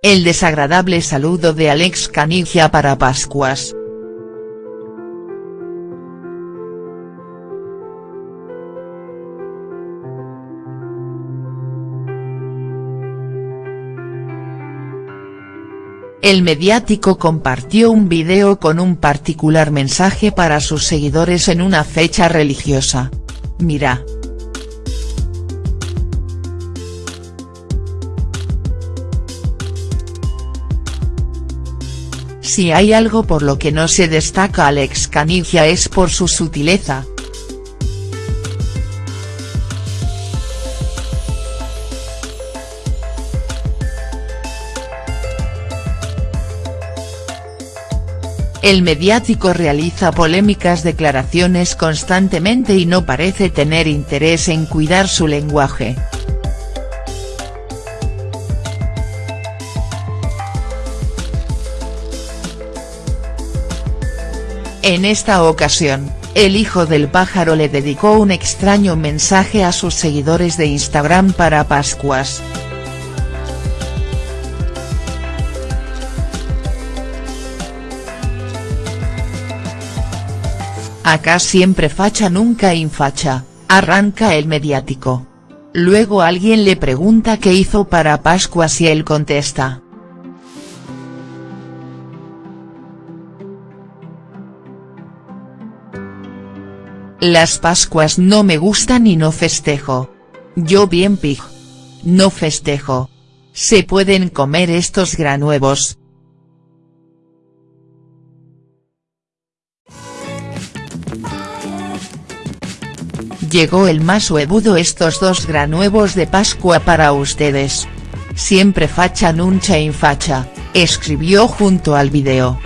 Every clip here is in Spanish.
El desagradable saludo de Alex Canigia para Pascuas. El mediático compartió un video con un particular mensaje para sus seguidores en una fecha religiosa. Mira. Si hay algo por lo que no se destaca Alex Canigia es por su sutileza, El mediático realiza polémicas declaraciones constantemente y no parece tener interés en cuidar su lenguaje. En esta ocasión, el hijo del pájaro le dedicó un extraño mensaje a sus seguidores de Instagram para Pascuas. Acá siempre facha nunca infacha, arranca el mediático. Luego alguien le pregunta qué hizo para Pascuas y él contesta. Las Pascuas no me gustan y no festejo. Yo bien pig. No festejo. Se pueden comer estos granuevos, Llegó el más huevudo estos dos granuevos de Pascua para ustedes. Siempre facha nunca infacha, escribió junto al video.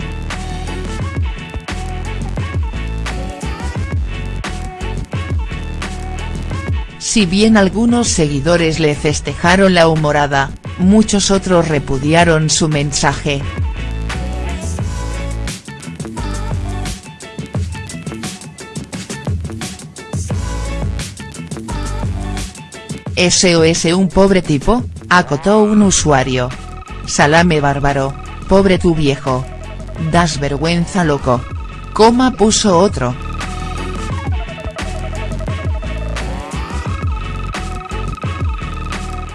Si bien algunos seguidores le festejaron la humorada, muchos otros repudiaron su mensaje. SOS un pobre tipo, acotó un usuario. Salame bárbaro, pobre tu viejo. Das vergüenza loco. Coma puso otro.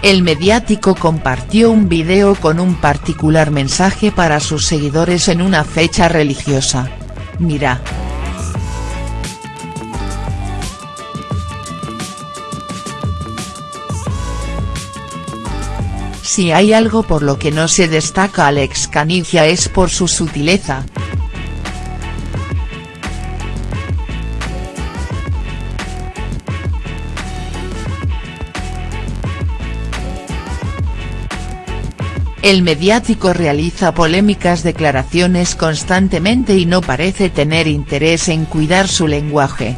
El mediático compartió un video con un particular mensaje para sus seguidores en una fecha religiosa. Mira. Si hay algo por lo que no se destaca Alex Canigia es por su sutileza. El mediático realiza polémicas declaraciones constantemente y no parece tener interés en cuidar su lenguaje.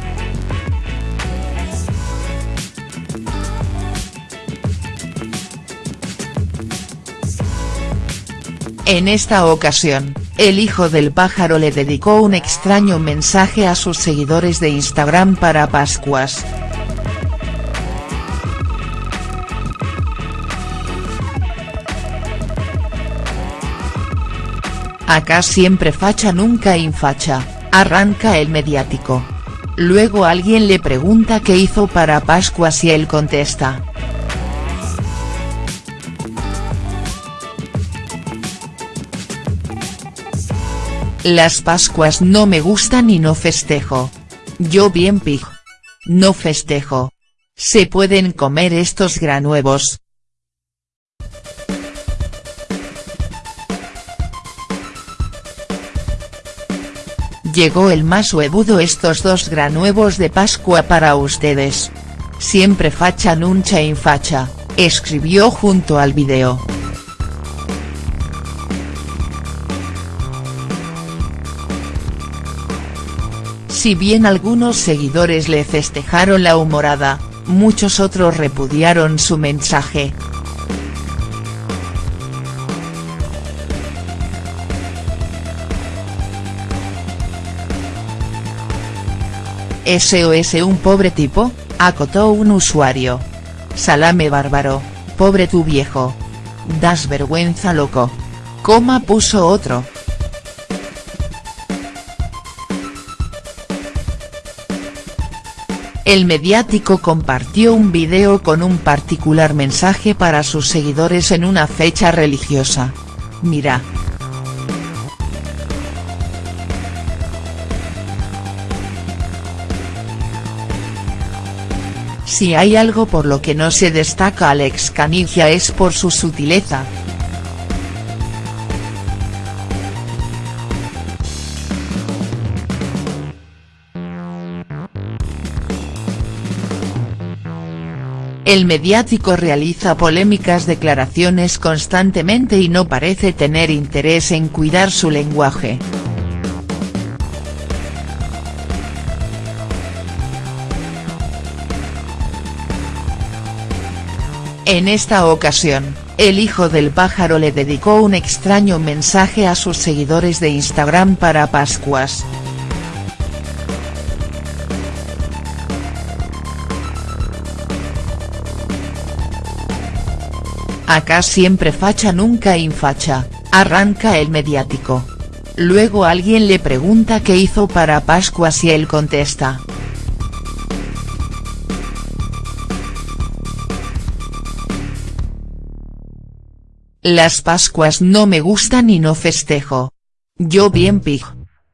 En esta ocasión, el hijo del pájaro le dedicó un extraño mensaje a sus seguidores de Instagram para Pascuas. Acá siempre facha nunca infacha, arranca el mediático. Luego alguien le pregunta qué hizo para Pascuas y él contesta. Las Pascuas no me gustan y no festejo. Yo bien pig. No festejo. Se pueden comer estos granuevos. Llegó el más huevudo estos dos granuevos de Pascua para ustedes. Siempre facha nunca infacha, escribió junto al video. Si bien algunos seguidores le festejaron la humorada, muchos otros repudiaron su mensaje. SOS un pobre tipo, acotó un usuario. Salame bárbaro, pobre tu viejo. Das vergüenza loco. Coma puso otro. El mediático compartió un video con un particular mensaje para sus seguidores en una fecha religiosa. Mira. Si hay algo por lo que no se destaca Alex Canigia es por su sutileza. El mediático realiza polémicas declaraciones constantemente y no parece tener interés en cuidar su lenguaje. En esta ocasión, el hijo del pájaro le dedicó un extraño mensaje a sus seguidores de Instagram para Pascuas. Acá siempre facha nunca infacha, arranca el mediático. Luego alguien le pregunta qué hizo para Pascuas y él contesta, Las Pascuas no me gustan y no festejo. Yo bien pig.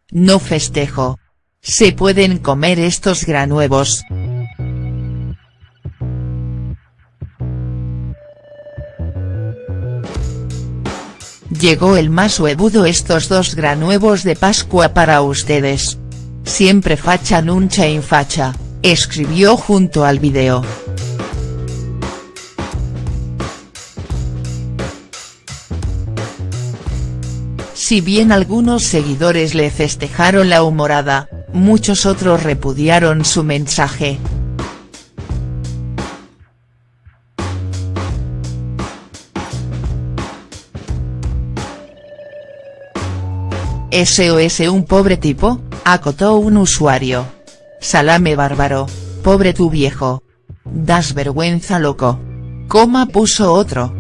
No festejo. Se pueden comer estos granuevos. Llegó el más huevudo estos dos granuevos de Pascua para ustedes. Siempre facha nunca infacha, escribió junto al video. Si bien algunos seguidores le festejaron la humorada, muchos otros repudiaron su mensaje. SOS un pobre tipo, acotó un usuario. Salame bárbaro, pobre tu viejo. Das vergüenza loco. Coma puso otro.